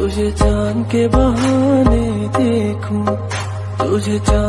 तुझे जान के बहाने देखूँ तुझे जान